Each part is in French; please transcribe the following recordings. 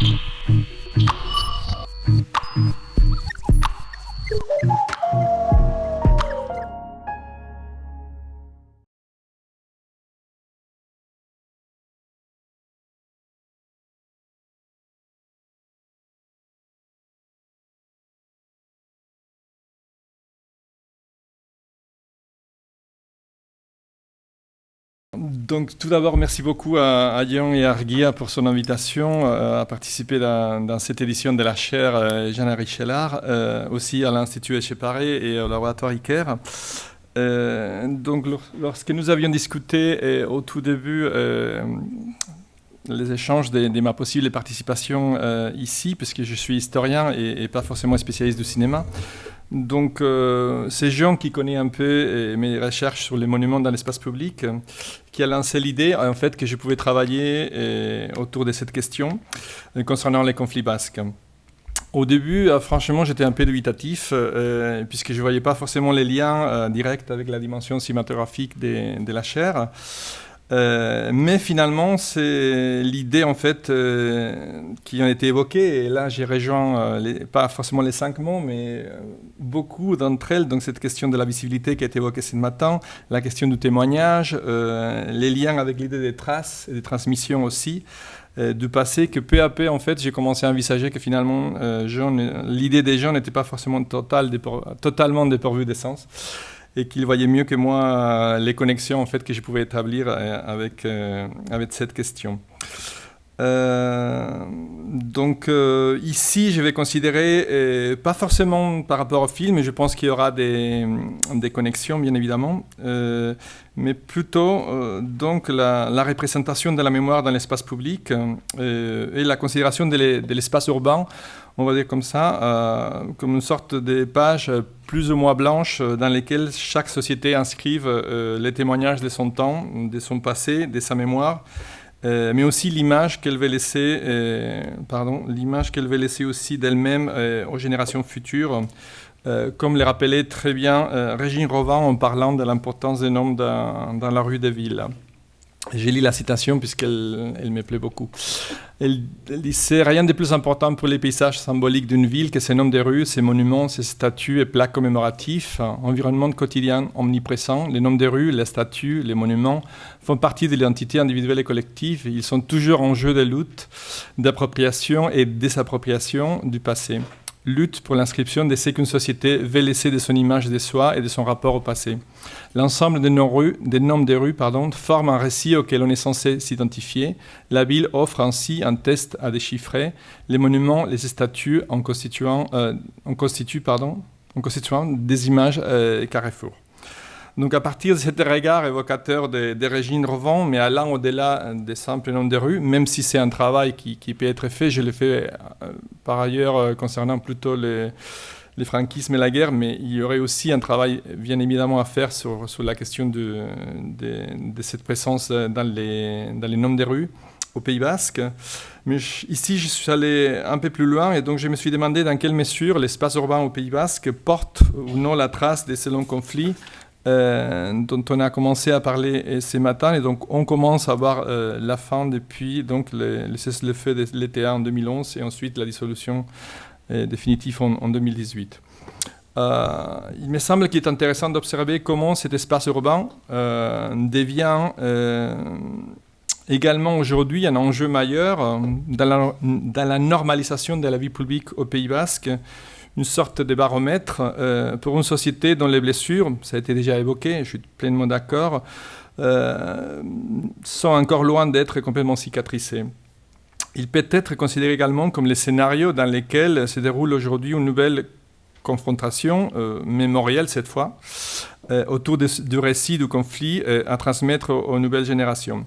Mm-hmm. Donc tout d'abord, merci beaucoup à, à et à Arguia pour son invitation euh, à participer dans, cette édition de la chaire euh, Jean Richelard, euh, aussi à l'Institut Echeparé et au laboratoire ICARE. donc lorsque nous avions discuté au tout début les échanges de, ma possible participation ici, puisque je suis historien et pas forcément spécialiste du cinéma, donc, euh, c'est Jean qui connaît un peu mes recherches sur les monuments dans l'espace public, qui a lancé l'idée, en fait, que je pouvais travailler autour de cette question euh, concernant les conflits basques. Au début, euh, franchement, j'étais un peu dubitatif, puisque je ne voyais pas forcément les liens directs avec la dimension cinématographique de la chair. Euh, mais finalement, c'est l'idée en fait euh, qui a été évoquée. Et là, j'ai rejoint euh, pas forcément les cinq mots, mais beaucoup d'entre elles. Donc cette question de la visibilité qui a été évoquée ce matin, la question du témoignage, les liens avec l'idée des traces et des transmissions aussi du passé. Que peu à peu, en fait, j'ai commencé à envisager que finalement, l'idée des gens n'était pas forcément total, totalement dépourvue d'essence et qu'il voyait mieux que moi euh, les connexions en fait, que je pouvais établir euh, avec, euh, avec cette question. donc ici, je vais considérer, pas forcément par rapport au film, je pense qu'il y aura des, des, connexions, bien évidemment, mais plutôt donc la, représentation de la mémoire dans l'espace public et la considération de l'espace urbain on va dire comme ça, euh, comme une sorte de pages plus ou moins blanches euh, dans lesquelles chaque société inscrive euh, les témoignages de son temps, de son passé, de sa mémoire, mais aussi l'image qu'elle veut laisser, l'image qu'elle veut laisser aussi d'elle-même aux générations futures. comme le rappelait très bien Régine Rovan en parlant de l'importance des noms dans la rue des villes. J'ai lu la citation puisqu'elle elle me plaît beaucoup. Elle, dit C'est rien de plus important pour les paysages symboliques d'une ville que ses noms de rues, ses monuments, ses statues et plaques commémoratifs. Environnement quotidien omniprésent, les noms de rues, les statues, les monuments font partie de l'identité individuelle et collective. Ils sont toujours en jeu de lutte, d'appropriation et désappropriation du passé lutte pour l'inscription de ce qu'une société veut laisser de son image de soi et de son rapport au passé. L'ensemble des des des rues pardon, forme un récit auquel on est censé s'identifier. La ville offre ainsi un test à déchiffrer. Les monuments, les statues en constituant, euh, en constituent, pardon, en des images euh, carrefour. Donc à partir de cet regard évocateur des de Régine Revent, mais allant au-delà des simples noms de rues, même si c'est un travail qui, peut être fait, je l'ai fait euh, par ailleurs euh, concernant plutôt les, les, franquismes et la guerre, mais il y aurait aussi un travail bien évidemment à faire sur, la question de, cette présence dans les, dans les noms des rues au Pays Basque. Mais ici, je suis allé un peu plus loin et donc je me suis demandé dans quelle mesure l'espace urbain au Pays Basque porte ou non la trace de ces longs conflits euh, dont on a commencé à parler euh, ce matin. Et donc, on commence à voir euh, la fin depuis donc, le, le feu de l'ETA en 2011 et ensuite la dissolution définitive en, 2018. il me semble qu'il est intéressant d'observer comment cet espace urbain devient également aujourd'hui un enjeu majeur dans la, normalisation de la vie publique au Pays Basque, une sorte de baromètre euh, pour une société dont les blessures, ça a été déjà évoqué, je suis pleinement d'accord, euh, sont encore loin d'être complètement cicatrisées. Il peut être considéré également comme les scénarios dans lesquels se déroule aujourd'hui une nouvelle confrontation euh, mémorielle cette fois, autour du récit du conflit à transmettre aux nouvelles générations.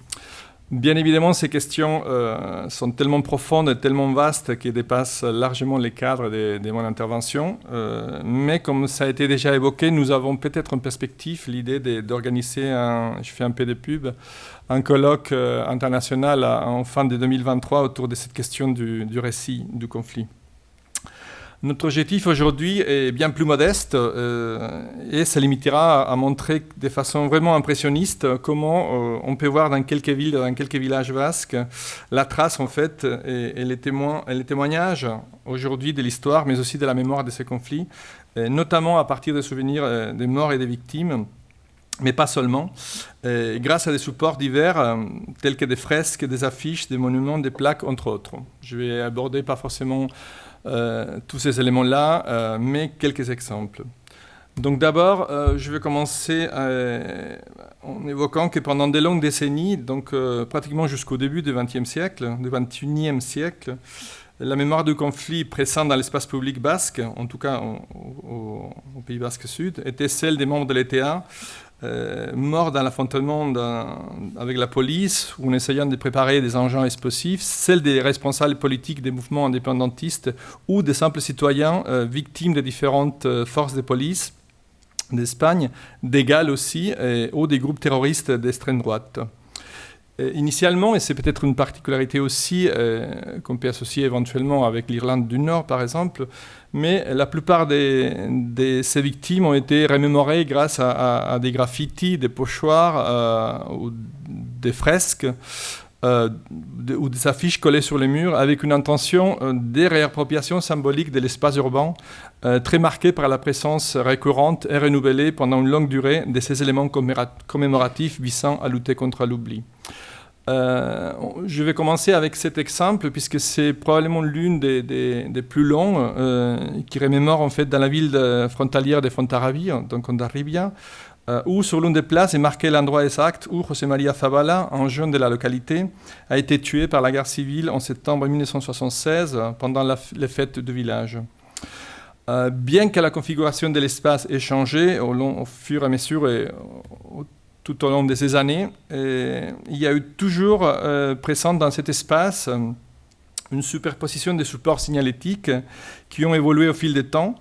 Bien évidemment, ces questions euh, sont tellement profondes et tellement vastes qu'elles dépassent largement les cadres de, mon intervention. Euh, mais comme ça a été déjà évoqué, nous avons peut-être en perspective l'idée d'organiser, un, je fais un peu de pub, un colloque euh, international en fin de 2023 autour de cette question du, du récit du conflit. Notre objectif aujourd'hui est bien plus modeste euh, et se limitera à, montrer de façon vraiment impressionniste comment euh, on peut voir dans quelques villes, dans quelques villages basques, la trace en fait et, les, témoignages aujourd'hui de l'histoire, mais aussi de la mémoire de ces conflits, notamment à partir des souvenirs euh, des morts et des victimes mais pas seulement, grâce à des supports divers tels que des fresques, des affiches, des monuments, des plaques, entre autres. Je vais aborder pas forcément euh, tous ces éléments-là, euh, mais quelques exemples. Donc d'abord, euh, je vais commencer en évoquant que pendant des longues décennies, donc pratiquement jusqu'au début du XXe siècle, du XXIe siècle, la mémoire du conflit présent dans l'espace public basque, en tout cas au Pays basque Sud, était celle des membres de l'ETA, euh, mort dans l'affrontement avec la police ou en essayant de préparer des engins explosifs, celle des responsables politiques des mouvements indépendantistes ou des simples citoyens euh, victimes des différentes euh, forces de police d'Espagne, d'égal aussi, ou des groupes terroristes d'extrême droite. Initialement, et c'est peut-être une particularité aussi qu'on peut associer éventuellement avec l'Irlande du Nord par exemple, mais la plupart de ces victimes ont été remémorées grâce à, des graffitis, des pochoirs euh, ou des fresques euh, ou des affiches collées sur les murs avec une intention euh, de réappropriation symbolique de l'espace urbain très marquée par la présence récurrente et renouvelée pendant une longue durée de ces éléments commémoratifs visant à lutter contre l'oubli. Euh, je vais commencer avec cet exemple puisque c'est probablement l'une des, plus longs euh, qui remémore en fait dans la ville frontalière de Fontarabia, donc Ondarribia, euh, où sur l'une des places est marqué l'endroit exact où José María Zavala, un jeune de la localité, a été tué par la guerre civile en septembre 1976 pendant les fêtes du village. bien que la configuration de l'espace ait changé au, long, fur et à mesure et au tout au long de ces années. il y a eu toujours euh, présent dans cet espace euh, une superposition des supports signalétiques qui ont évolué au fil du temps.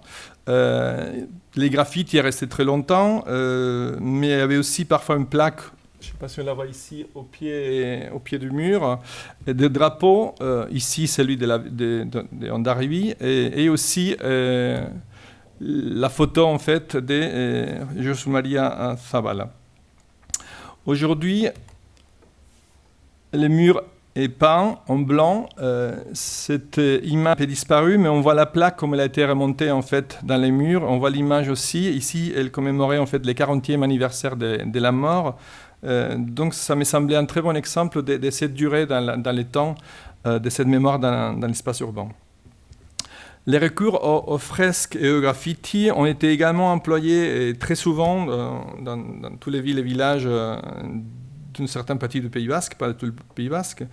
Euh, les graphites y est resté très longtemps, mais il y avait aussi parfois une plaque, je ne sais pas si on la voit ici, au pied, au pied du mur, des drapeaux, ici celui de, la, et, aussi la photo en fait de José Maria Zavala. Aujourd'hui, le mur est peint en blanc. Euh, cette image est disparue, mais on voit la plaque comme elle a été remontée en fait dans les murs. On voit l'image aussi. Ici, elle commémorait en fait le 40e anniversaire de, la mort. Euh, donc, ça me semblait un très bon exemple de, cette durée dans, dans les temps euh, de cette mémoire dans l'espace urbain. Les recours aux, fresques et aux graffitis ont été également employés très souvent euh, dans, dans, tous les villes et villages euh, d'une certaine partie du Pays Basque, pas de tout le Pays Basque.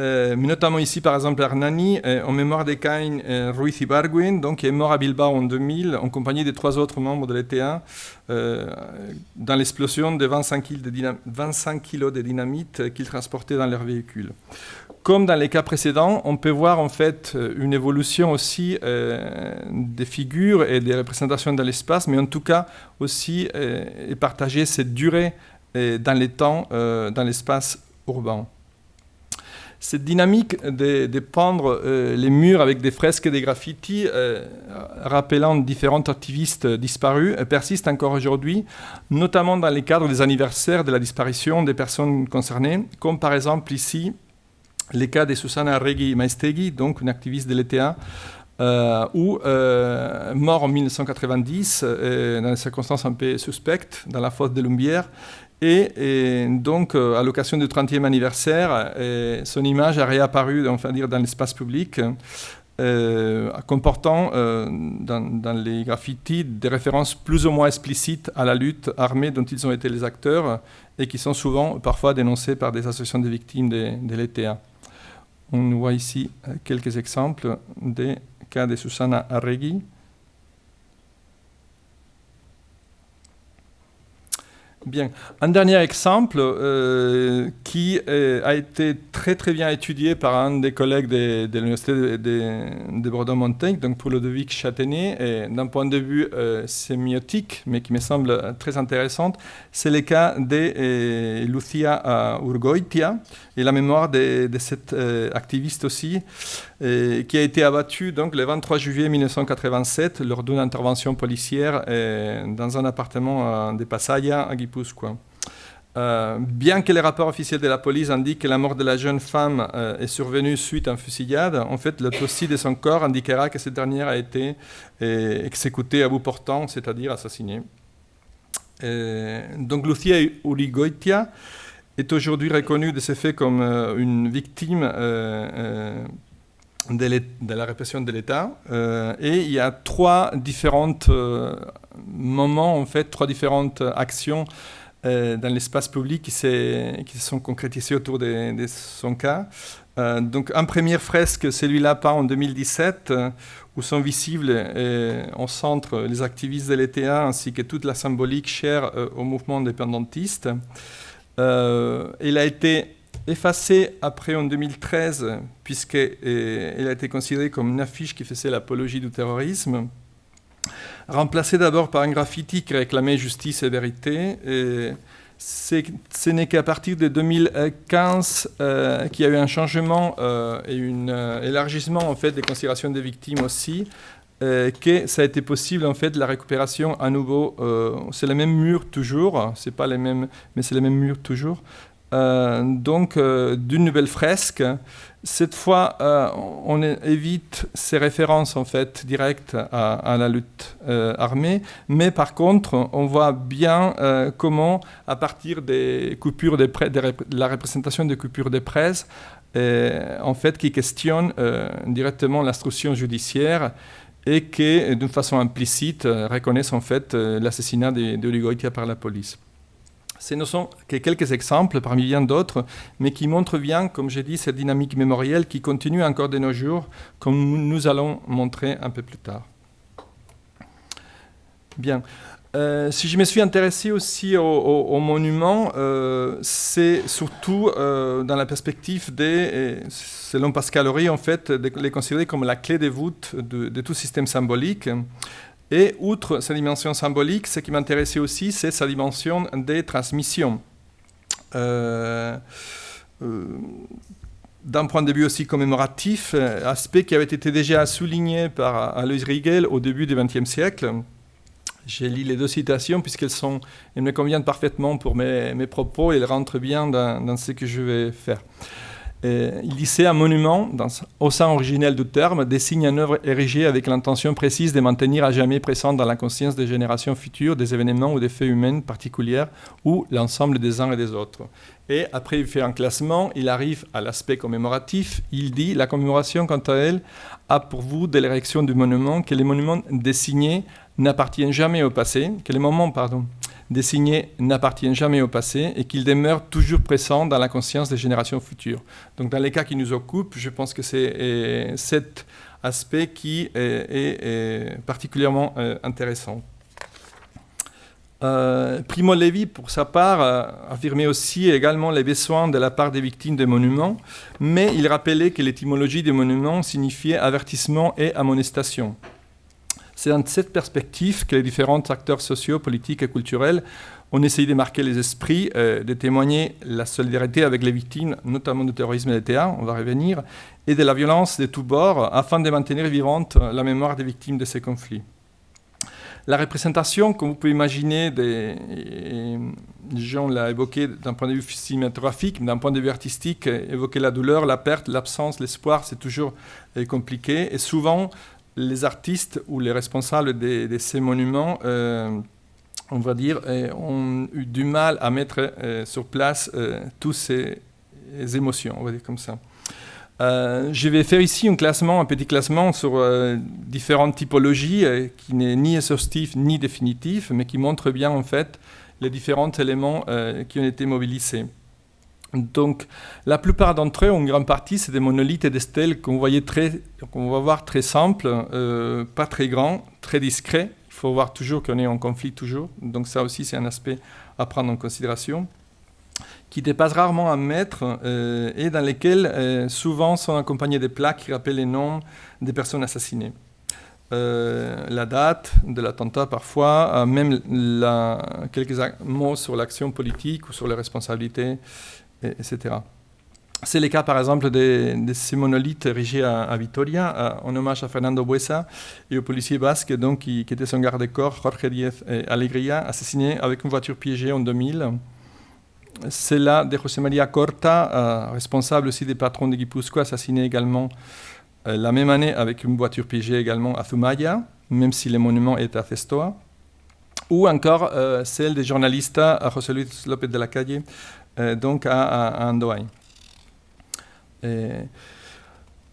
Euh, mais notamment ici, par exemple, Hernani, en mémoire de Cain Ruiz Ibargüen, donc, qui est mort à Bilbao en 2000, en compagnie des trois autres membres de l'ETA, dans l'explosion de 25 kg de, 25 kg de dynamite qu'ils transportaient dans leur véhicule. Comme dans les cas précédents, on peut voir en fait euh, une évolution aussi euh, des figures et des représentations dans l'espace, mais en tout cas aussi euh, partager cette durée dans les temps, dans l'espace urbain. Cette dynamique de, de les murs avec des fresques et des graffitis, rappelant différents activistes disparus, persiste encore aujourd'hui, notamment dans les cadres des anniversaires de la disparition des personnes concernées, comme par exemple ici les cas de Susana Regui Maestegui, donc une activiste de l'ETA, euh, euh, mort en 1990 euh, dans des circonstances un peu suspectes dans la fosse de Lumbière. Et, donc, à l'occasion du 30e anniversaire, son image a réapparu enfin, dire, dans l'espace public, comportant dans, dans, les graffitis des références plus ou moins explicites à la lutte armée dont ils ont été les acteurs et qui sont souvent parfois dénoncées par des associations de victimes de, de l'ETA. On voit ici euh, quelques exemples des cas de Susana Arregui. Bien. Un dernier exemple euh, qui euh, a été très très bien étudié par un des collègues de, l'Université de, de, Bordeaux-Montaigne, donc pour Ludovic Châtaignier, d'un point de vue euh, sémiotique, mais qui me semble très intéressant, c'est le cas de Lucia Urgoitia et la mémoire de, cette activiste aussi, qui a été abattue donc, le 23 juillet 1987 lors d'une intervention policière dans un appartement de Passaya à Guipuscoa. Euh, bien que les rapports officiels de la police indiquent que la mort de la jeune femme euh, est survenue suite à une fusillade, en fait, l'autopsie de son corps indiquera que cette dernière a été euh, exécutée à bout portant, c'est-à-dire assassinée. donc Lucia Urigoitia est aujourd'hui reconnue de ces faits comme une victime de, la répression de l'État. et il y a trois différents moments, en fait, trois différentes actions euh, dans l'espace public qui, qui, se sont concrétisés autour de, son cas. Euh, donc, un premier fresque, celui-là peint en 2017, euh, où sont visibles en centre les activistes de l'ETA ainsi que toute la symbolique chère au mouvement indépendantiste. il a été effacé après en 2013, puisqu'il a été considéré comme une affiche qui faisait l'apologie du terrorisme remplacé d'abord par un graffiti qui réclamait justice et vérité. Et ce n'est qu'à partir de 2015 euh, qu'il y a eu un changement euh, et un euh, élargissement en fait, des considérations des victimes aussi, que ça a été possible en fait la récupération à nouveau. c'est les mêmes murs toujours, c'est pas les mêmes, mais c'est les mêmes murs toujours. Donc d'une nouvelle fresque cette fois, euh, on évite ces références en fait directes à, la lutte euh, armée, mais par contre, on voit bien euh, comment, à partir des coupures de, la représentation des coupures de presse, en fait, qui questionnent directement l'instruction judiciaire et qui, d'une façon implicite, reconnaissent en fait l'assassinat de, de par la police. Ce ne sont que quelques exemples parmi bien d'autres, mais qui montrent bien, comme j'ai dit, cette dynamique mémorielle qui continue encore de nos jours, comme nous allons montrer un peu plus tard. Bien. Euh, si je me suis intéressé aussi aux monuments, euh, c'est surtout euh, dans la perspective des, selon Pascal Horry, en fait, de les considérer comme la clé de voûte de, de tout système symbolique. Et outre sa dimension symbolique, ce qui m'intéressait aussi, c'est sa dimension des transmissions. Euh, euh, d'un point de vue aussi commémoratif, euh, aspect qui avait été déjà souligné par Alois Riegel au début du XXe siècle. J'ai lu les deux citations puisqu'elles sont, elles me conviennent parfaitement pour mes, mes propos et elles rentrent bien dans, dans ce que je vais faire. Euh, disait un monument, au sens originel du terme, désigne une œuvre érigée avec l'intention précise de maintenir à jamais présente dans la conscience des générations futures des événements ou des faits humains particuliers ou l'ensemble des uns et des autres. Et après, il fait un classement, il arrive à l'aspect commémoratif. Il dit La commémoration, quant à elle, a pour vous de l'érection du monument que les monuments désignés n'appartiennent jamais au passé, que les moments, pardon, dessinés n'appartiennent jamais au passé et qu'ils demeurent toujours présents dans la conscience des générations futures. Donc dans les cas qui nous occupent, je pense que c'est euh, cet aspect qui est, particulièrement euh, intéressant. Euh, Primo Levi, pour sa part, affirmait aussi également les besoins de la part des victimes des monuments, mais il rappelait que l'étymologie des monuments signifiait avertissement et amonestation. C'est dans cette perspective que les différents acteurs sociaux, politiques et culturels ont essayé de marquer les esprits, euh, de témoigner la solidarité avec les victimes, notamment du terrorisme et des théâtres, on va revenir, et de la violence de tous bords, afin de maintenir vivante la mémoire des victimes de ces conflits. La représentation, comme vous pouvez imaginer, des, Jean l'a évoqué d'un point de vue cinématographique, d'un point de vue artistique, évoquer la douleur, la perte, l'absence, l'espoir, c'est toujours euh, compliqué. Et souvent, les artistes ou les responsables de, ces monuments, euh, on va dire, euh, ont eu du mal à mettre euh, sur place toutes ces, émotions, on va dire comme ça. je vais faire ici un classement, un petit classement sur différentes typologies qui n'est ni exhaustif ni définitif, mais qui montre bien en fait les différents éléments qui ont été mobilisés. Donc, la plupart d'entre eux, en grande partie, c'est des monolithes et des stèles qu'on va voir très simples, euh, pas très grands, très discrets. Il faut voir toujours qu'on est en conflit toujours. Donc ça aussi, c'est un aspect à prendre en considération qui dépasse rarement un mètre euh, et dans lesquels euh, souvent sont accompagnés des plaques qui rappellent les noms des personnes assassinées. La date de l'attentat parfois, même quelques mots sur l'action politique ou sur les responsabilités, etc. C'est le cas par exemple de, ces monolithes érigés à, Vitoria, en hommage à Fernando Buesa et au policier basque donc, qui, était son garde-corps, Jorge Diez Alegría, assassiné avec une voiture piégée en 2000 c'est là de José María Corta, euh, responsable aussi des patrons de Guipuzcoa, assassiné également euh, la même année avec une voiture piégée également à Zumaya, même si le monument est à Cestoa. Ou encore euh, celle des journalistes à José Luis López de la Calle, donc à, à.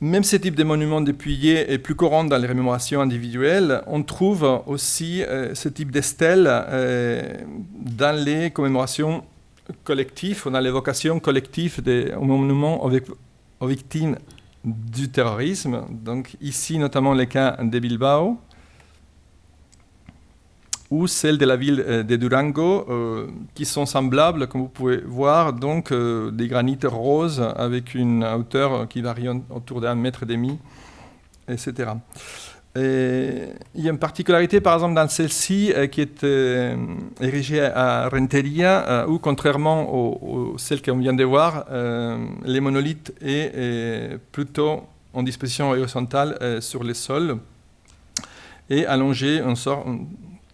Même ce type de monument dépouillé est plus courant dans les rémémorations individuelles. On trouve aussi ce type de stèles dans les commémorations collectif, on a l'évocation collective des monuments aux, victimes du terrorisme. Donc ici, notamment les cas de Bilbao, ou celle de la ville euh, de Durango, euh, qui sont semblables, comme vous pouvez voir, donc euh, des granites roses avec une hauteur qui varie autour d'un mètre et demi, etc il y a une particularité, par exemple, dans celle-ci, qui est érigée à Renteria, où, contrairement aux, celles qu'on vient de voir, les monolithes est, plutôt en disposition horizontale sur les sols et allongé, en sort,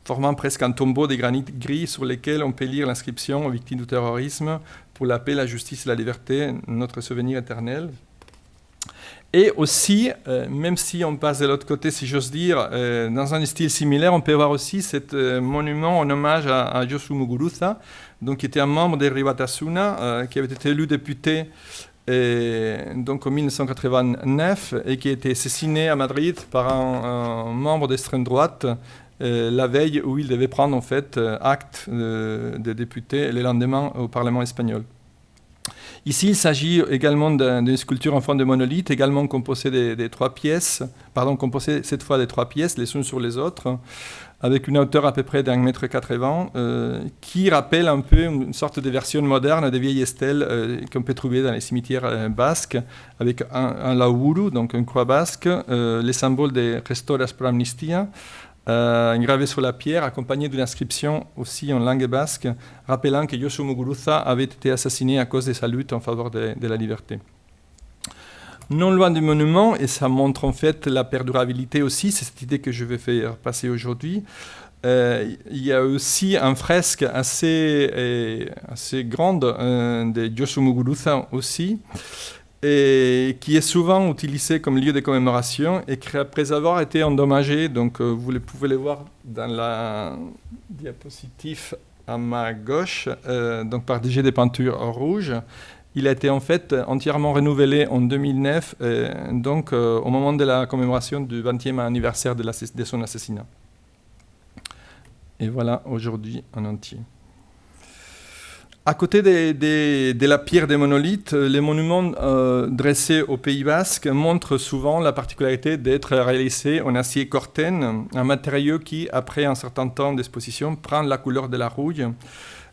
formant presque un tombeau de granit gris sur lesquels on peut lire l'inscription aux victimes du terrorisme pour la paix, la justice et la liberté, notre souvenir éternel. Et aussi, euh, même si on passe de l'autre côté, si j'ose dire, euh, dans un style similaire, on peut voir aussi ce euh, monument en hommage à, à Muguruza, donc, qui était un membre de Ribatasuna, qui avait été élu député donc en 1989 et qui a été assassiné à Madrid par un, membre d'extrême droite la veille où il devait prendre en fait acte de député le lendemain au Parlement espagnol. Ici, il s'agit également d'une sculpture en forme de monolithe, également composée des, trois pièces, pardon, composée cette fois des trois pièces, les unes sur les autres, avec une hauteur à peu près d'un mètre quatre-vingts, euh, qui rappelle un peu une sorte de version moderne des vieilles stèles euh, qu'on peut trouver dans les cimetières euh, basques, avec un, un lauru, donc une croix basque, les symboles des Restauras pour Amnistia, euh, gravé sur la pierre, accompagné d'une inscription aussi en langue basque, rappelant que Yoshio Muguruza avait été assassiné à cause de sa lutte en faveur de, la liberté. Non loin du monument, et ça montre en fait la perdurabilité aussi, c'est cette idée que je vais faire passer aujourd'hui, euh, il y a aussi un fresque assez, euh, assez grande de Yoshio Muguruza aussi, et qui est souvent utilisé comme lieu de commémoration et qui, après avoir été endommagé, donc euh, vous pouvez le voir dans la diapositive à ma gauche, euh, donc par des jets de peinture rouge, il a été en fait entièrement renouvelé en 2009, euh, donc au moment de la commémoration du 20e anniversaire de son assassinat. Et voilà aujourd'hui en entier. À côté de, la pierre des monolithes, les monuments euh, dressés au Pays Basque montrent souvent la particularité d'être réalisés en acier corten, un matériau qui, après un certain temps d'exposition, prend la couleur de la rouille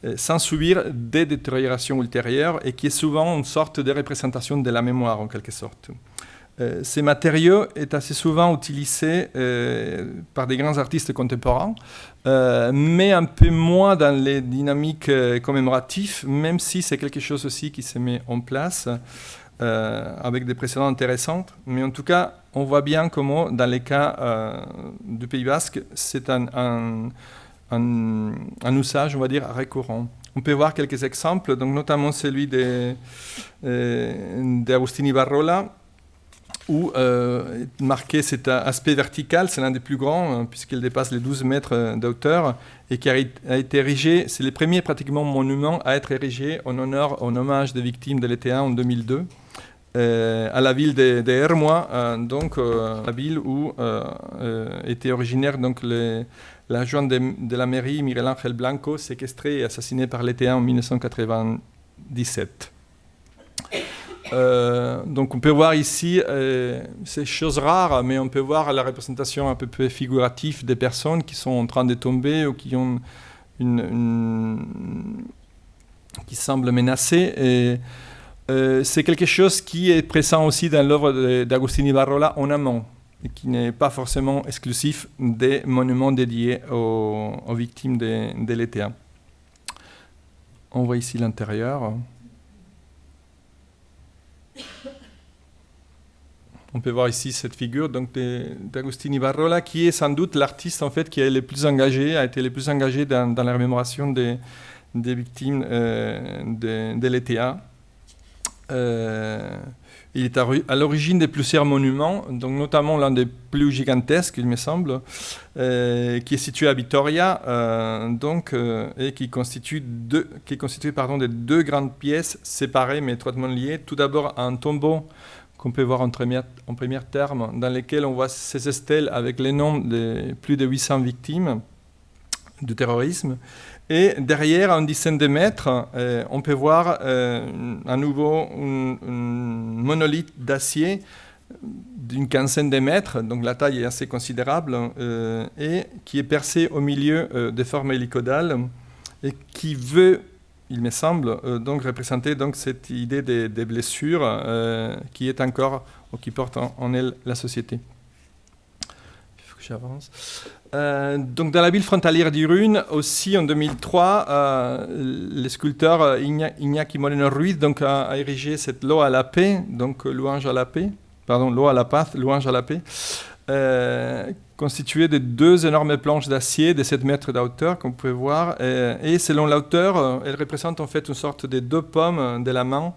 euh, sans subir des détériorations ultérieures et qui est souvent une sorte de représentation de la mémoire en quelque sorte. Euh, ces matériaux est assez souvent utilisés euh, par des grands artistes contemporains, euh, mais un peu moins dans les dynamiques commémoratives, même si c'est quelque chose aussi qui se met en place avec des précédents intéressants. Mais en tout cas, on voit bien comment, dans les cas du Pays Basque, c'est un, usage, on va dire, récurrent. On peut voir quelques exemples, donc notamment celui d'Agustini Barrola, où euh, marqué cet aspect vertical, c'est l'un des plus grands, hein, puisqu'il dépasse les 12 mètres euh, de hauteur, et qui a, été érigé, c'est le premier pratiquement monument à être érigé en honneur, en hommage des victimes de l'été en 2002, euh, à la ville de, de donc la ville où était originaire donc l'adjoint de, de, la mairie, Miguel Ángel Blanco, séquestré et assassiné par l'été en 1997. Donc on peut voir ici ces choses rares, mais on peut voir la représentation un peu plus figurative des personnes qui sont en train de tomber ou qui ont qui semblent menacées. Et, c'est quelque chose qui est présent aussi dans l'œuvre d'Agostini Barrola en amont qui n'est pas forcément exclusif des monuments dédiés aux, victimes de, de l'ETA. On voit ici l'intérieur. On peut voir ici cette figure d'Agostini Barrola, qui est sans doute l'artiste en fait qui est le plus engagé, a été le plus engagé dans, la remémoration des, victimes euh, de, de l'ETA. Euh, il est à, l'origine de plusieurs monuments, donc notamment l'un des plus gigantesques, il me semble, euh, qui est situé à Vitoria, euh, donc, euh, et qui constitue, deux, qui est constitué pardon, de deux grandes pièces séparées mais étroitement liées. Tout d'abord un tombeau qu'on peut voir en premier, en premier terme, dans lequel on voit ces stèles avec les noms de plus de 800 victimes du terrorisme. Et derrière, à une dizaine de mètres, euh, on peut voir euh, à nouveau un, monolithe d'acier d'une quinzaine de mètres, donc la taille est assez considérable, euh, et qui est percé au milieu de formes hélicodales, et qui veut, il me semble, donc représenter donc, cette idée des, blessures qui est encore, ou qui porte en elle la société Euh, donc dans la ville frontalière d'Irune, aussi en 2003, euh, le sculpteur euh, Iñaki Moreno Ruiz a, érigé cette loi à la paix, donc louange à la paix, pardon, loi la paix, louange la paix, constituée de deux énormes planches d'acier de 7 mètres de comme vous pouvez voir. Et, selon l'auteur, elle représente en fait une sorte de deux pommes de la main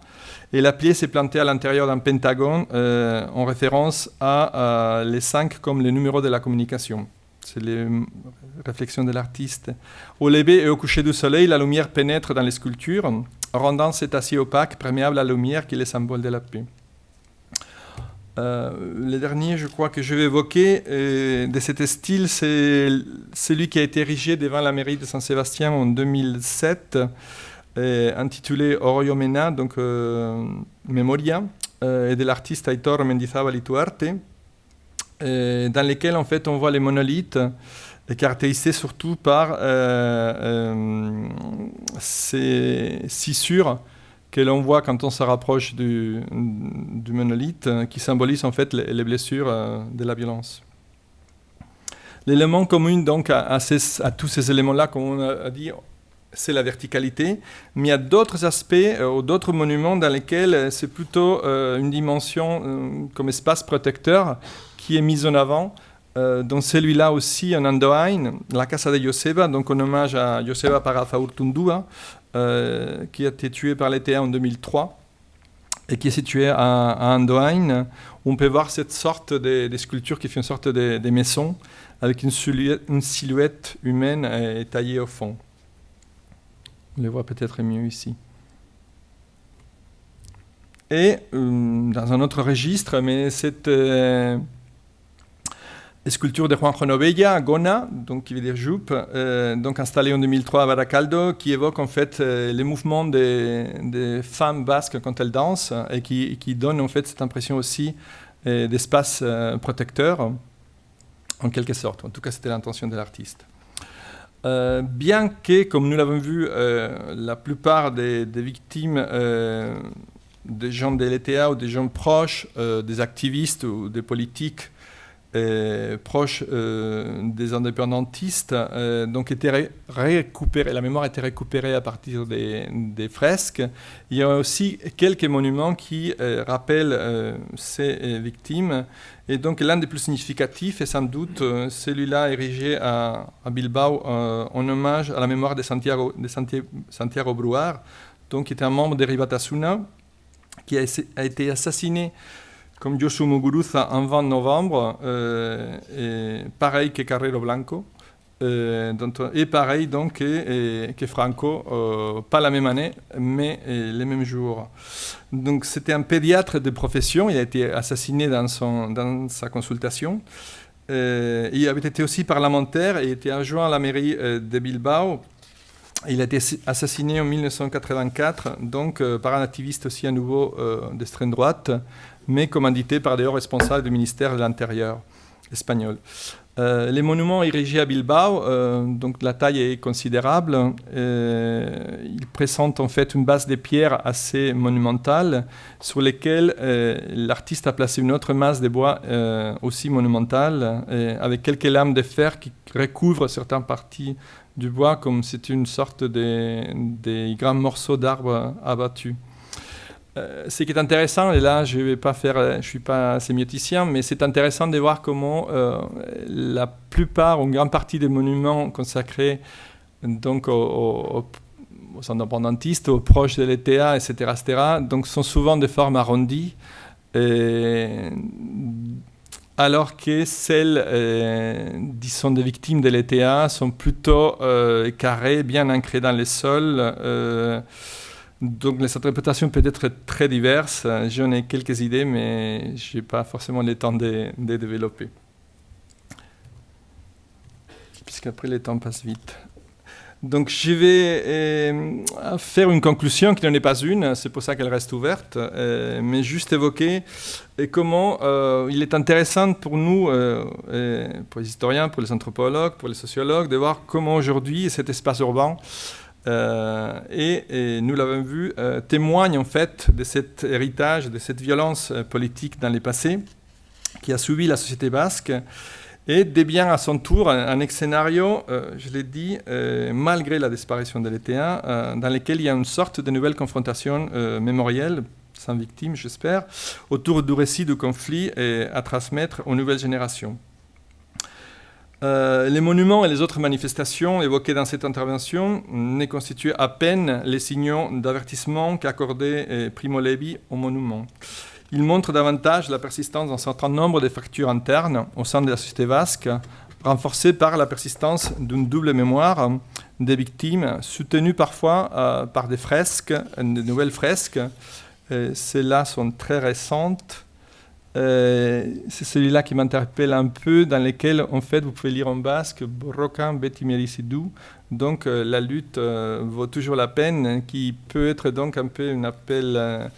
et la pièce est plantée à l'intérieur d'un pentagone euh, en référence à, les cinq comme les numéros de la communication. C'est les réflexions de l'artiste. Au lever et au coucher du soleil, la lumière pénètre dans les sculptures, rendant cet acier opaque perméable à la lumière qui est le symbole de la paix. Euh, le dernier, je crois que je vais évoquer euh, de cet style, c'est celui qui a été érigé devant la mairie de Saint-Sébastien en 2007 intitulé Oroyo Mena, donc euh, Memoria, euh, et de l'artiste Aitor Mendizábal Ituarte, dans lesquels en fait on voit les monolithes caractérisés surtout par euh, ces scissures que l'on voit quand on se rapproche du, monolithe, qui symbolisent en fait les, blessures de la violence. L'élément commun donc à, à, tous ces éléments-là, comme on a dit, c'est la verticalité, mais il y a d'autres aspects euh, ou d'autres monuments dans lesquels euh, c'est plutôt euh, une dimension comme espace protecteur qui est mise en avant. dans celui-là aussi, en Andoain, la Casa de Joseba, donc en hommage à Joseba Parafaurtundua, qui a été tué par l'ETA en 2003 et qui est situé à, à Andoain. On peut voir cette sorte de, sculpture qui fait une sorte de, de maison avec une silhouette, une silhouette humaine taillée au fond. On les voit peut-être mieux ici. Et euh, dans un autre registre, mais cette euh, sculpture de Juan Renovella à Gona, donc qui veut dire jupe, euh, donc installée en 2003 à Baracaldo, qui évoque en fait les mouvements des, femmes basques quand elles dansent et qui, qui, donne en fait cette impression aussi d'espace protecteur, en quelque sorte. En tout cas, c'était l'intention de l'artiste. Euh, bien que, comme nous l'avons vu, euh, la plupart des, victimes euh, des gens de l'ETA ou des gens proches des activistes ou des politiques proches des indépendantistes, donc étaient récupérés, la mémoire été récupérée à partir des, fresques. Il y a aussi quelques monuments qui rappellent ces victimes et donc l'un des plus significatifs est sans doute euh, celui-là érigé à, Bilbao euh, en hommage à la mémoire de Santiago, de Santiago donc qui était un membre des Ribatasuna, qui a, été assassiné comme Joshua Muguruza en 20 novembre, euh, pareil que Carrero Blanco. Euh, et pareil donc que, Franco, euh, pas la même année, mais les mêmes jours. Donc c'était un pédiatre de profession, il a été assassiné dans, son, dans sa consultation. il avait été aussi parlementaire et était adjoint à la mairie de Bilbao Il a été assassiné en 1984, donc par un activiste aussi à nouveau d'extrême droite, mais commandité par des hauts responsables du ministère de l'Intérieur espagnol. Euh, les monuments érigés à Bilbao, euh, donc la taille est considérable. Euh, ils présentent en fait une base de pierres assez monumentale sur lesquelles l'artiste a placé une autre masse de bois aussi monumentale avec quelques lames de fer qui recouvrent certaines parties du bois comme c'est une sorte de, de grands morceaux d'arbres abattus. Euh, ce qui est intéressant, et là je vais pas faire, euh, je suis pas sémioticien, mais c'est intéressant de voir comment euh, la plupart, ou une grande partie des monuments consacrés donc aux, indépendantistes, aux proches de l'ETA, etc., etc., donc sont souvent de forme arrondie, alors que celles, disons, des victimes de l'ETA sont plutôt carrées, bien ancrées dans les sols. Donc les interprétations peuvent être très diverses. J'en ai quelques idées, mais je n'ai pas forcément le temps de, de développer. Puisqu'après, le temps passe vite. Donc je vais euh, faire une conclusion qui n'en est pas une, c'est pour ça qu'elle reste ouverte, euh, mais juste évoquer et comment euh, il est intéressant pour nous, pour les historiens, pour les anthropologues, pour les sociologues, de voir comment aujourd'hui cet espace urbain euh, et, nous l'avons vu, euh, témoigne en fait de cet héritage, de cette violence euh, politique dans le passé qui a suivi la société basque et bien à son tour un, un scénario, je l'ai dit, malgré la disparition de l'ETA, dans lequel il y a une sorte de nouvelle confrontation mémorielle, sans victime j'espère, autour du récit du conflit et à transmettre aux nouvelles générations. Euh, les monuments et les autres manifestations évoquées dans cette intervention ne constituaient à peine les signaux d'avertissement qu'accordait euh, Primo Levi aux monuments. Ils montrent davantage la persistance d'un certain nombre de fractures internes au sein de la société basque, renforcées par la persistance d'une double mémoire des victimes, soutenues parfois euh, par des fresques, de nouvelles fresques. Celles-là sont très récentes euh, c'est celui-là qui m'interpelle un peu, dans lequel, en fait, vous pouvez lire en basque « Brocan beti Donc, euh, la lutte euh, vaut toujours la peine, qui peut être donc un peu un appel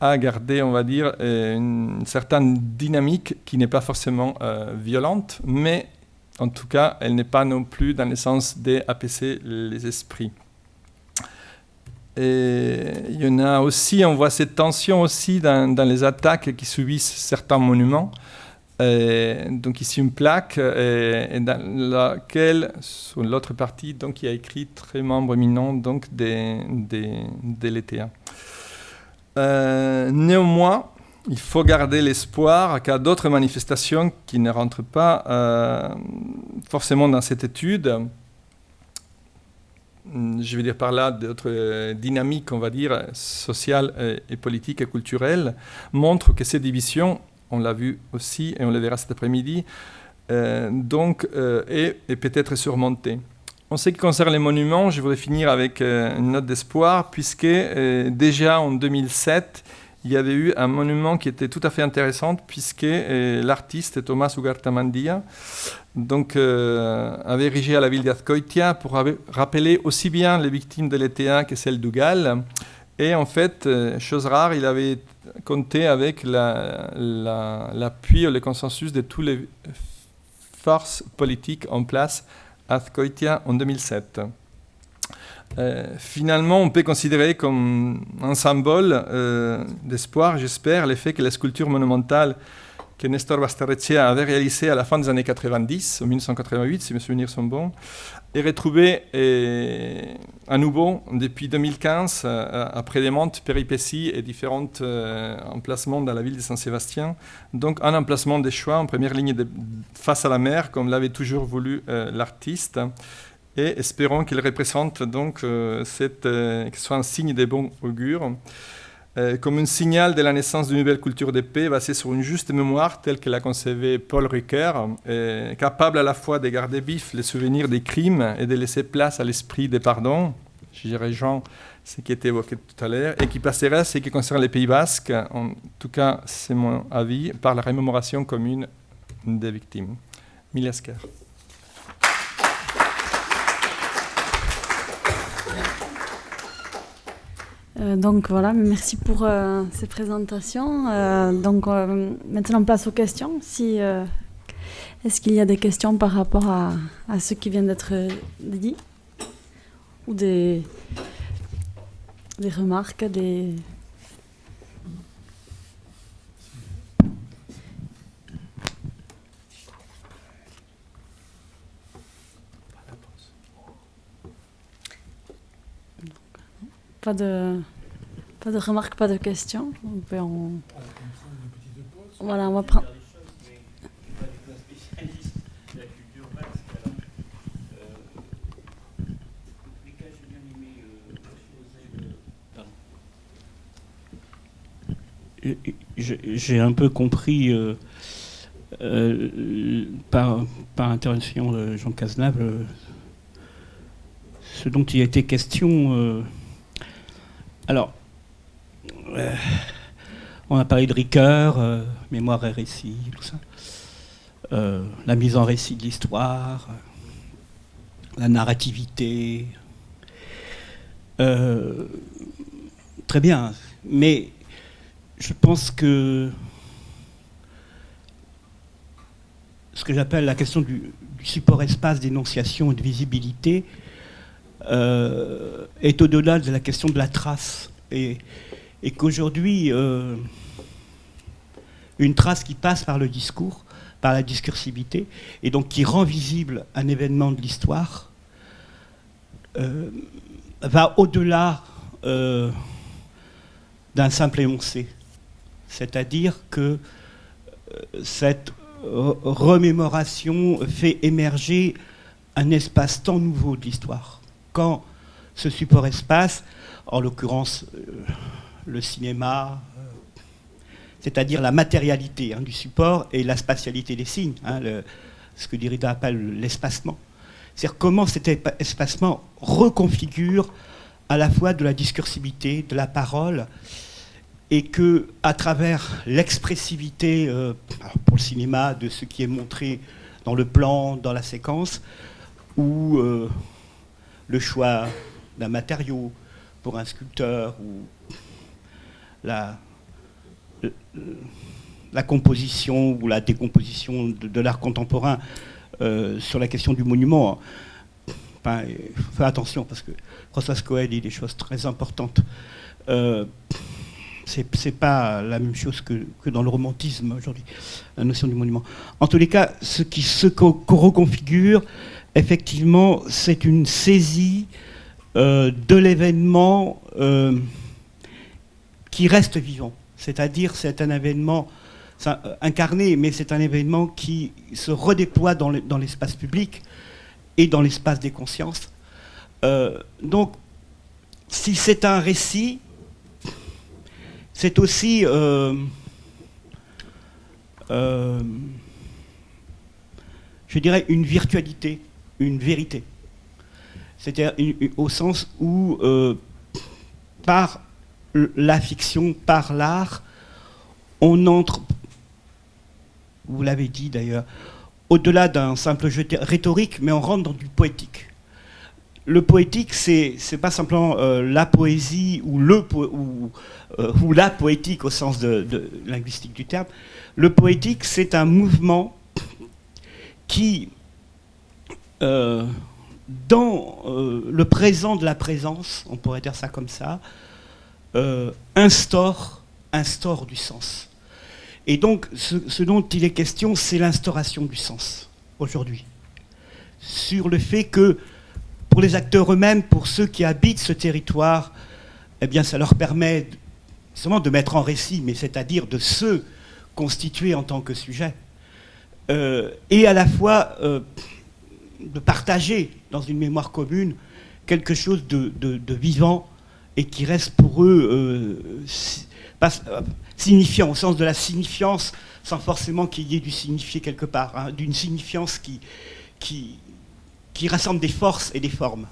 à garder, on va dire, une certaine dynamique qui n'est pas forcément violente, mais en tout cas, elle n'est pas non plus dans le sens d'apaiser les esprits. Et il y en a aussi, on voit cette tension aussi dans, les attaques qui subissent certains monuments. donc ici une plaque et, dans laquelle, sur l'autre partie, donc il y a écrit très membre éminent donc des, des, l'ETA. Euh, néanmoins, il faut garder l'espoir qu'à d'autres manifestations qui ne rentrent pas euh, forcément dans cette étude, je veux dire par là, d'autres euh, dynamiques, on va dire, sociales et, politiques et culturelles, montrent que ces divisions, on l'a vu aussi et on le verra cet après-midi, euh, donc, euh, est, peut-être surmontée. En ce qui concerne les monuments, je voudrais finir avec une note d'espoir, puisque déjà en 2007, il y avait eu un monument qui était tout à fait intéressant, puisque l'artiste Thomas Ugartamandia donc, euh, avait érigé à la ville d'Azcoitia pour rappeler aussi bien les victimes de l'ETA que celles du Galles. Et en fait, euh, chose rare, il avait compté avec l'appui la, ou le consensus de toutes les forces politiques en place à Azcoitia en 2007. Euh, finalement, on peut considérer comme un symbole d'espoir, j'espère, l'effet que la sculpture monumentale que Nestor Basterrechea avait réalisé à la fin des années 90, en 1988, si mes souvenirs sont bons, est retrouvé à nouveau depuis 2015, euh, après des montes, péripéties et différents euh, emplacements dans la ville de Saint-Sébastien. Donc un emplacement des choix en première ligne face à la mer, comme l'avait toujours voulu euh, l'artiste. Et espérons qu'il représente donc cette, que ce soit un signe de bon augure. Euh, comme un signal de la naissance d'une nouvelle culture de paix basée sur une juste mémoire telle que l'a concevée Paul Ricoeur, capable à la fois de garder vif les souvenirs des crimes et de laisser place à l'esprit des pardons. J'y rejoins ce qui était évoqué tout à l'heure, et qui passerait ce qui concerne les Pays Basques, en tout cas c'est mon avis, par la rémémoration commune des victimes. Miliasker. Euh, donc voilà, merci pour euh, ces présentations. Euh, donc maintenant place aux questions. Si, Est-ce qu'il y a des questions par rapport à, à ce qui vient d'être dit? Ou des, des remarques, des... Pas de, pas de remarques, pas de questions. On peut en... Voilà, on va prendre. J'ai un peu compris euh, euh, par, par intervention de Jean Cazenave euh, ce dont il a été question euh, alors, euh, on a parlé de Ricoeur, euh, mémoire et récit, tout ça. Euh, la mise en récit de l'histoire, la narrativité. très bien, mais je pense que ce que j'appelle la question du, du support espace d'énonciation et de visibilité euh, est au-delà de la question de la trace. Et, qu'aujourd'hui, euh, une trace qui passe par le discours, par la discursivité, et donc qui rend visible un événement de l'histoire, euh, va au-delà d'un simple énoncé. C'est-à-dire que cette remémoration fait émerger un espace-temps nouveau de l'histoire quand ce support espace, en l'occurrence euh, le cinéma, euh, c'est-à-dire la matérialité hein, du support et la spatialité des signes, hein, ce que Derrida appelle l'espacement. C'est-à-dire comment cet espacement reconfigure à la fois de la discursivité, de la parole, et que à travers l'expressivité, euh, pour le cinéma, de ce qui est montré dans le plan, dans la séquence, ou le choix d'un matériau pour un sculpteur ou la, composition ou la décomposition de, l'art contemporain euh, sur la question du monument. Enfin, fais attention parce que François Cohen dit des choses très importantes. Euh, c'est pas la même chose que, dans le romantisme aujourd'hui, la notion du monument. En tous les cas, ce qui se reconfigure, effectivement, c'est une saisie euh, de l'événement euh, qui reste vivant. C'est-à-dire, c'est un événement euh, incarné, mais c'est un événement qui se redéploie dans l'espace public et dans l'espace des consciences. donc, si c'est un récit, c'est aussi je dirais, une virtualité une vérité. C'est-à-dire au sens où, euh, par la fiction, par l'art, on entre, vous l'avez dit d'ailleurs, au-delà d'un simple jeu rhétorique, mais on rentre dans du poétique. Le poétique, c'est pas simplement euh, la poésie euh, ou, la poétique au sens linguistique du terme. Le poétique, c'est un mouvement qui euh, dans euh, le présent de la présence, on pourrait dire ça comme ça, euh, instaure, du sens. Et donc, ce, dont il est question, c'est l'instauration du sens, aujourd'hui. Sur le fait que, pour les acteurs eux-mêmes, pour ceux qui habitent ce territoire, eh bien, ça leur permet seulement de mettre en récit, mais c'est-à-dire de se constituer en tant que sujet. et à la fois de partager dans une mémoire commune quelque chose de, vivant et qui reste pour eux euh, euh, signifiant, au sens de la signifiance, sans forcément qu'il y ait du signifié quelque part, hein, d'une signifiance qui, rassemble des forces et des formes.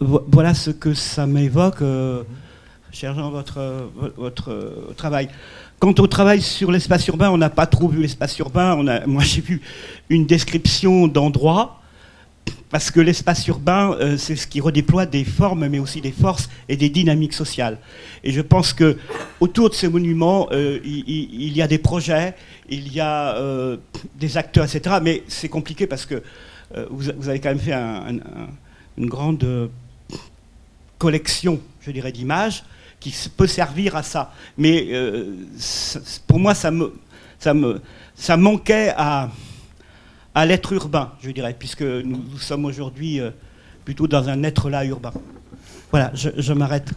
Voilà ce que ça m'évoque, euh, cher Jean, votre, votre travail. Quant au travail sur l'espace urbain, on n'a pas trop vu l'espace urbain. Moi, j'ai vu une description d'endroits, parce que l'espace urbain, euh, c'est ce qui redéploie des formes, mais aussi des forces et des dynamiques sociales. Et je pense que autour de ces monuments, euh, il, y a des projets, il y a euh, des acteurs, etc. Mais c'est compliqué parce que vous, avez quand même fait une grande collection, je dirais, d'images qui peut servir à ça. Mais pour moi, ça me, ça me, ça manquait à à l'être urbain, je dirais, puisque nous, sommes aujourd'hui euh, plutôt dans un être là urbain. Voilà, je, m'arrête.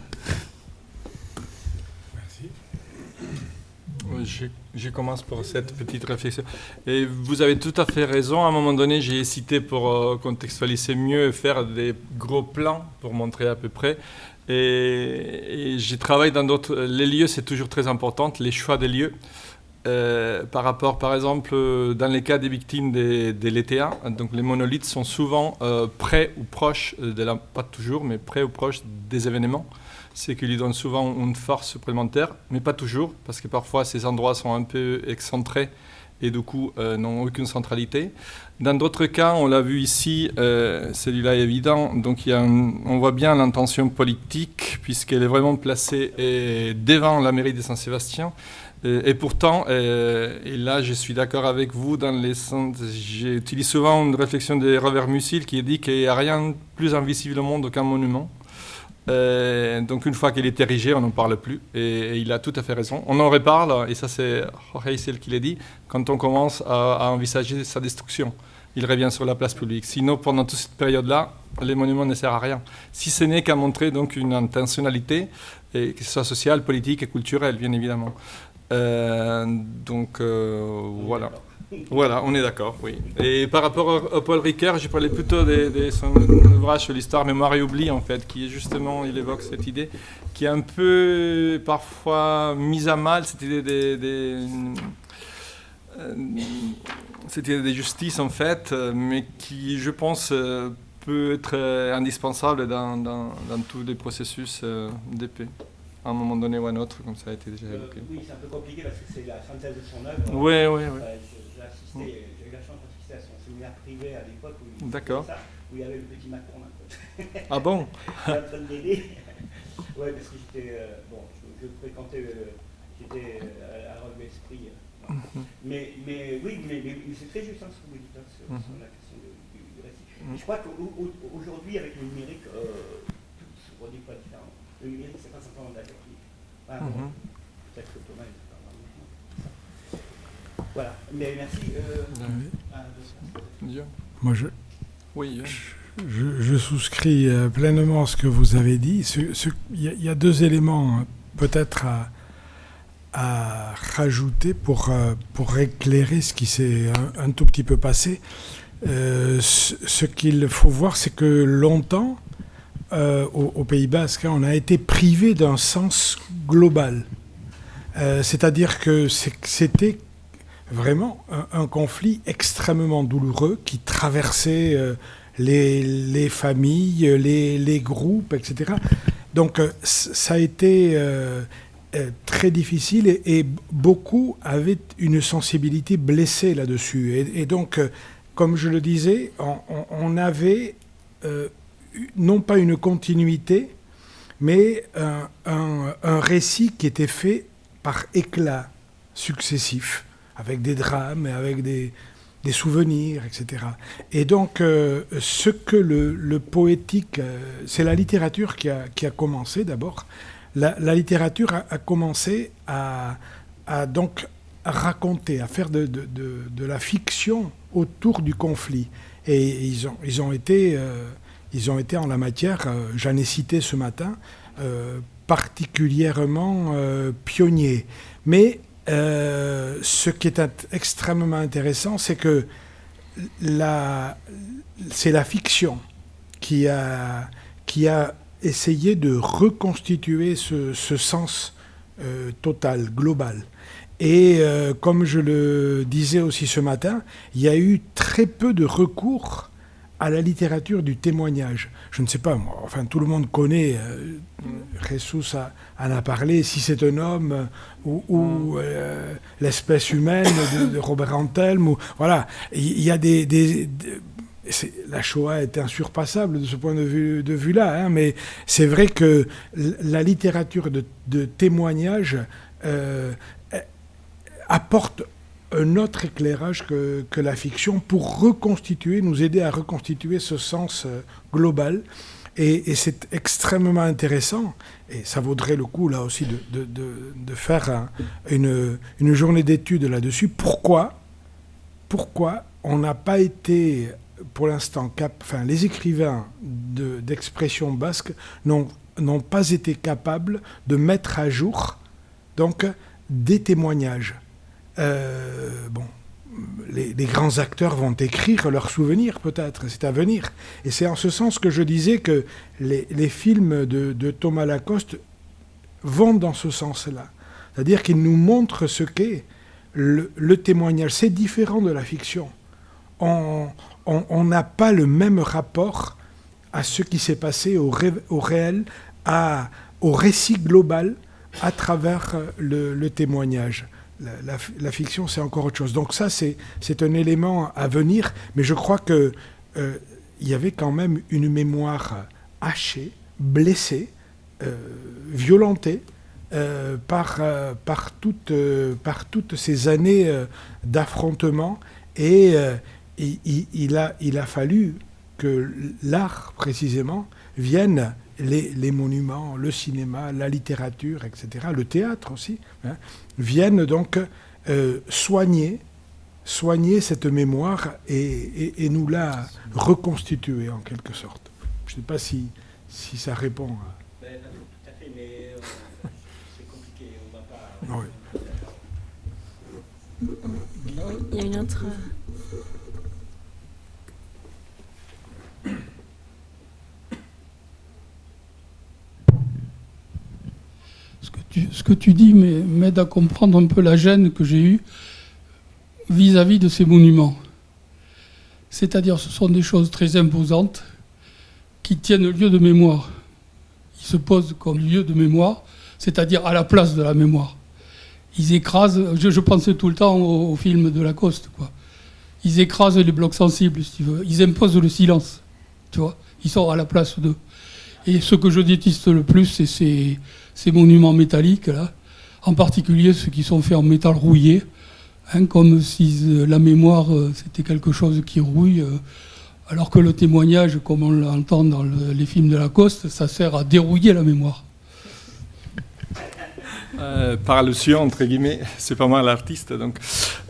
Merci. Je, commence pour cette petite réflexion. Et vous avez tout à fait raison. À un moment donné, j'ai hésité pour euh, contextualiser mieux et faire des gros plans pour montrer à peu près. Et, et j'ai travaillé dans d'autres. Les lieux, c'est toujours très important, les choix des lieux. Euh, par rapport, par exemple, dans les cas des victimes des, des donc les monolithes sont souvent euh, près ou proches, de la, pas toujours, mais près ou proches des événements. C'est qu'ils donnent souvent une force supplémentaire, mais pas toujours, parce que parfois ces endroits sont un peu excentrés et du coup n'ont aucune centralité. Dans d'autres cas, on l'a vu ici, celui-là est évident, donc on voit bien l'intention politique, puisqu'elle est vraiment placée devant la mairie de Saint-Sébastien. Et, pourtant, et, là je suis d'accord avec vous, dans les j'utilise souvent une réflexion de Robert Musil qui dit qu'il n'y a rien de plus invisible au monde qu'un monument. Donc une fois qu'il est érigé, on n'en parle plus. Et, il a tout à fait raison. On en reparle, et ça c'est Jorge Isel qui l'a dit, quand on commence à, envisager sa destruction. Il revient sur la place publique. Sinon, pendant toute cette période-là, les monuments ne servent à rien. Si ce n'est qu'à montrer donc une intentionnalité, que ce soit sociale, politique et culturelle, bien évidemment. Euh, donc euh, voilà. Voilà, on est d'accord, oui. Et par rapport à, Paul Ricoeur, j'ai parlé plutôt de, son ouvrage sur l'histoire Mémoire et Oubli, en fait, qui justement, il évoque cette idée, qui est un peu parfois mise à mal, cette idée des, des, euh, cette idée de justice, en fait, mais qui, je pense, peut être indispensable dans, dans, dans tous les processus d'épée à un moment donné ou à un autre, comme ça a été déjà euh, évoqué. oui, c'est un peu compliqué parce que c'est la synthèse de son œuvre. Oui, oui, oui. J'ai eu la chance d'assister à son séminaire privé à l'époque où, où il y avait le petit Macron. Ah bon en train de l'aider. Oui, parce que j'étais. Euh, bon, je, fréquentais. Euh, j'étais à, à Esprit. Mhm. mais, mais oui, mais, c'est très juste hein, ce que vous dites hein, sur, sur, la question du, du récit. Je crois qu'aujourd'hui, avec le numérique, tout se produit pas différent. Le numérique, c'est pas simplement de la technique. Ah, bon, Peut-être que Thomas Voilà. Mais merci. Euh, oui. Moi, je. Oui. Je, je, souscris euh, pleinement à ce que vous avez dit. Il y, y, a deux éléments hein, peut-être à, à, rajouter pour, euh, pour éclairer ce qui s'est un, un, tout petit peu passé. Euh, ce, ce qu'il faut voir, c'est que longtemps, euh, au, Pays Basque, hein, on a été privé d'un sens global. Euh, c'est-à-dire que c'était vraiment un, conflit extrêmement douloureux qui traversait euh, les, familles, les, groupes, etc. Donc ça a été très difficile et, beaucoup avaient une sensibilité blessée là-dessus. Et, donc, comme je le disais, on, on avait non pas une continuité, mais un, récit qui était fait par éclats successifs, avec des drames avec des, souvenirs, etc. Et donc, euh, ce que le, poétique, euh, c'est la littérature qui a, commencé d'abord. La, littérature a, commencé à, donc raconter, à faire de, la fiction autour du conflit. Et ils ont, ils ont été euh, ils ont été en la matière, j'en ai cité ce matin, particulièrement pionniers. Mais ce qui est extrêmement intéressant, c'est que c'est la fiction qui a, essayé de reconstituer ce, sens total, global. Et comme je le disais aussi ce matin, il y a eu très peu de recours à la littérature du témoignage. Je ne sais pas, moi, enfin tout le monde connaît, euh, en a parlé, si c'est un homme euh, ou, euh, l'espèce humaine de, Robert Antelme, ou, voilà, il y, a des, la Shoah est insurpassable de ce point de vue, de vue hein, mais c'est vrai que la littérature de, de témoignage euh, apporte un autre éclairage que, que, la fiction pour reconstituer, nous aider à reconstituer ce sens euh, global. Et, c'est extrêmement intéressant, et ça vaudrait le coup là aussi de, de, de, faire une, une, journée d'études là-dessus. Pourquoi, pourquoi on n'a pas été pour l'instant, enfin, les écrivains d'expression basque n'ont pas été capables de mettre à jour donc des témoignages. Euh, bon, les, grands acteurs vont écrire leurs souvenirs peut-être, c'est à venir. Et c'est en ce sens que je disais que les, films de, Thomas Lacoste vont dans ce sens-là. C'est-à-dire qu'ils nous montrent ce qu'est le, témoignage. C'est différent de la fiction. On, n'a pas le même rapport à ce qui s'est passé au, réel, à, au récit global à travers le, témoignage. La, fiction, c'est encore autre chose. Donc ça, c'est un élément à venir, mais je crois qu'il euh, y avait quand même une mémoire hachée, blessée, euh, violentée, par, par, toutes, ces années d'affrontement et il, il a fallu que l'art, précisément, vienne, les, monuments, le cinéma, la littérature, etc., le théâtre aussi, hein, viennent donc euh, soigner, soigner cette mémoire et, nous la reconstituer en quelque sorte. Je ne sais pas si, si ça répond à... Ben, tout à fait, mais euh, c'est compliqué, on va pas... Il y a une autre... ce que tu dis m'aide à comprendre un peu la gêne que j'ai eue vis-à-vis de ces monuments. C'est-à-dire ce sont des choses très imposantes qui tiennent lieu de mémoire. Ils se posent comme lieu de mémoire, c'est-à-dire à la place de la mémoire. Ils écrasent, je, pensais tout le temps au, film de Lacoste, quoi. Ils écrasent les blocs sensibles, si tu veux. Ils imposent le silence, tu vois. Ils sont à la place d'eux. Et ce que je déteste le plus, c'est ces, ces monuments métalliques, là, en particulier ceux qui sont faits en métal rouillé, hein, comme si euh, la mémoire euh, c'était quelque chose qui rouille, euh, alors que le témoignage, comme on l'entend dans les films de Lacoste, ça sert à dérouiller la mémoire. par allusion, entre guillemets, c'est pas moi l'artiste, donc.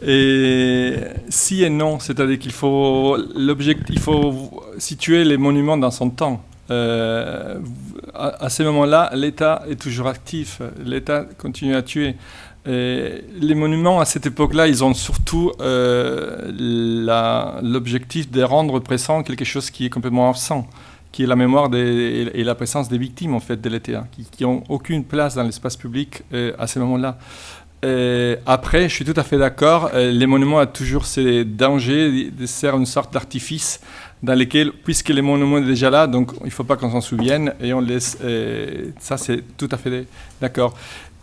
Et si et non, c'est-à-dire qu'il faut l'objectif, il faut situer les monuments dans son temps. Euh, à, ce moment-là, l'État est toujours actif, l'État continue à tuer. les monuments, à cette époque-là, ils ont surtout euh, l'objectif de rendre présent quelque chose qui est complètement absent, qui est la mémoire et la présence des victimes en fait, de l'État, qui n'ont aucune place dans l'espace public euh, à ce moment-là. après, je suis tout à fait d'accord, les monuments ont toujours ces dangers de faire une sorte d'artifice dans lesquels, puisque les monuments est déjà là, donc il ne faut pas qu'on s'en souvienne, et on laisse, euh, ça c'est tout à fait d'accord.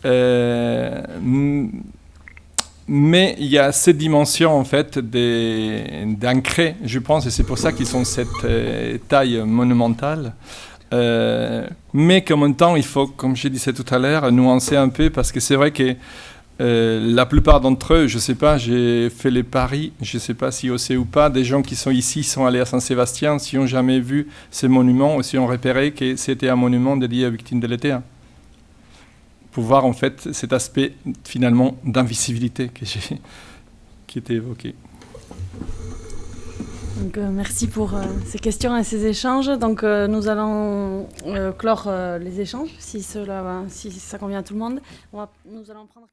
Euh, mais il y a cette dimension en fait d'ancrer, je pense, et c'est pour ça qu'ils sont cette euh, taille monumentale. mais qu'en même temps, il faut, comme je disais tout à l'heure, nuancer un peu, parce que c'est vrai que euh, la plupart d'entre eux, je ne sais pas, j'ai fait les paris, je ne sais pas si on sait ou pas, des gens qui sont ici sont allés à Saint-Sébastien, si ont jamais vu ces monuments ou si ont repéré que c'était un monument dédié aux victimes de l'été. Pour voir en fait cet aspect finalement d'invisibilité qui était évoqué. Donc, euh, merci pour euh, ces questions et ces échanges. Donc, nous allons clore les échanges si, cela, si ça convient à tout le monde. nous allons prendre